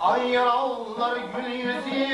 Ay yaralılar gül yüzü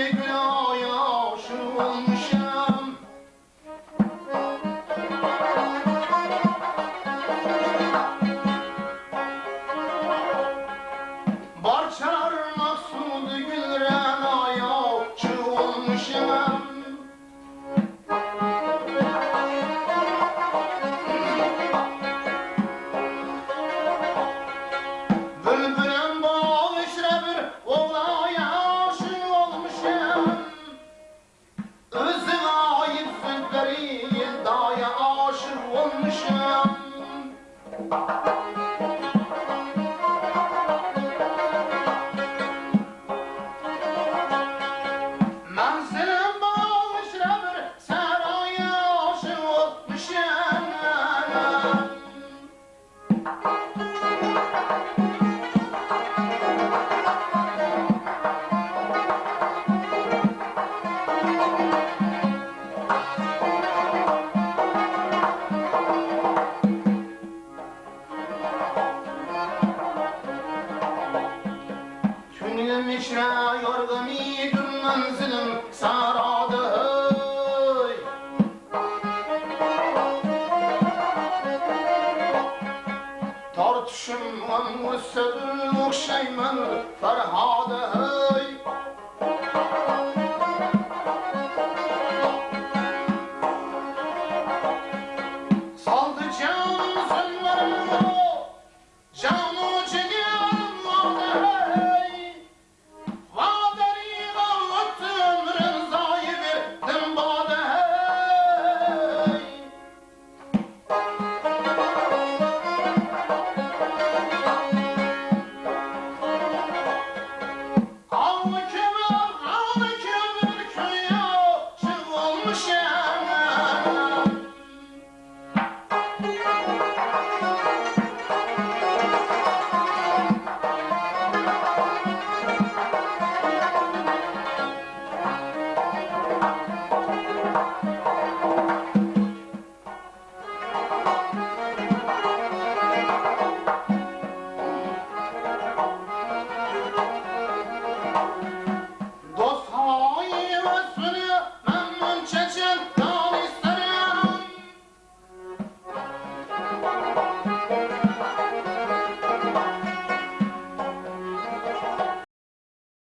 Büşra yorgum idüm manzilim saradı Tartışım on usulüm okşayman Ferhadı hey. Saldı